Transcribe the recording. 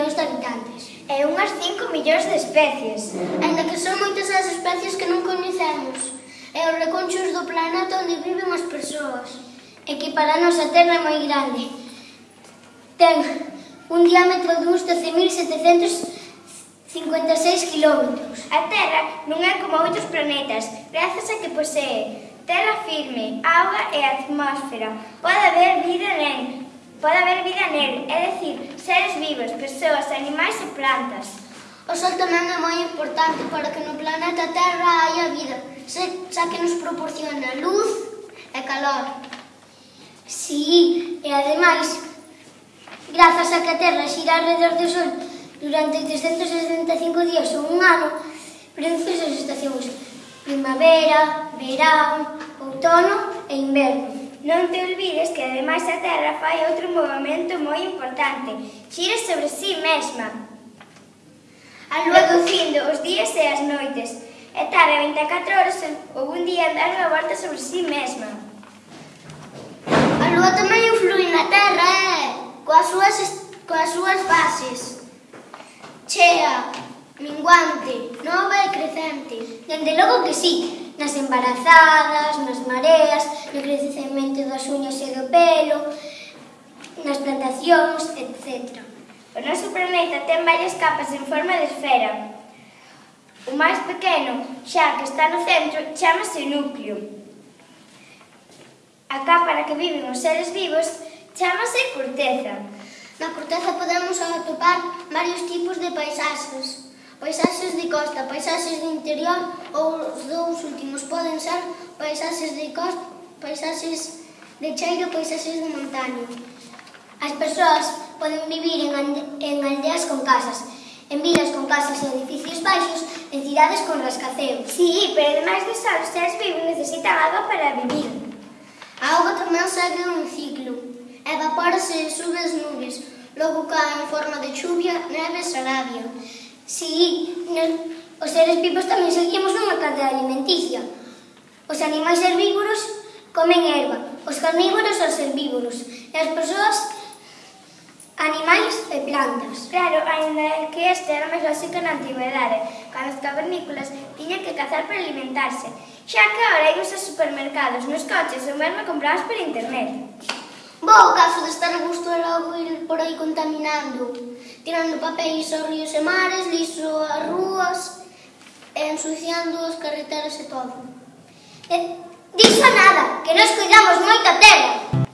millóns de habitantes. E unhas 5 millóns de especies. Ainda que son moitas as especies que non coñecemos. E os reconchos do planeta onde viven as persoas. E que para a nosa Terra é moi grande. Ten un diámetro de uns 12.756 km. A Terra non é como outros planetas, grazas a que posee terra firme, auga e atmósfera. Pode haber vida en Pode haber vida nel, é dicir, seres vivos, persoas, animais e plantas. O Sol tamén é moi importante para que no planeta Terra haya vida, xa que nos proporciona luz e calor. Sí, e ademais, grazas a que a Terra xira alrededor do Sol durante 365 días ou un ano, produce as estacións primavera, verán, outono e inverno. Non te olvides que ademais a Terra fai outro movimento moi importante. Xira sobre si mesma. A lúa reducindo os días e as noites. E tarda 24 horas ou un día dar a volta sobre si mesma. A lúa tamén influi na Terra, eh? Coas súas, coas súas bases. Chea, minguante, nova e crecente. Dende logo que sí, nas embarazadas, nas mareas, no crecemento das uñas e do pelo, nas plantacións, etc. O noso planeta ten varias capas en forma de esfera. O máis pequeno, xa que está no centro, chamase núcleo. A capa na que viven os seres vivos chamase corteza. Na corteza podemos atopar varios tipos de paisaxes paisaxes de costa, paisaxes de interior ou os dous últimos poden ser paisaxes de costa, paisaxes de cheiro, paisaxes de montaña. As persoas poden vivir en, en aldeas con casas, en vilas con casas e edificios baixos, en cidades con rascaceos. Sí, pero ademais de sol, os seres vivos necesitan agua para vivir. A auga tamén segue un ciclo. Evapórase e sube as nubes, logo cae en forma de chuvia, neve e sarabia. Sí, os seres vivos tamén seguimos unha cadea alimenticia. Os animais herbívoros comen erva, os carnívoros os herbívoros, e as persoas animais e plantas. Claro, ainda que este era máis básico na antigüedade, cando os cavernícolas tiñan que cazar para alimentarse, xa que agora imos aos supermercados, nos coches ou mesmo compramos por internet. Bo, o caso deste arbusto gusto o por aí contaminando, tirando papéis aos ríos e mares, liso as rúas, e ensuciando as carreteras e todo. E, diso nada, que nos cuidamos moito a terra.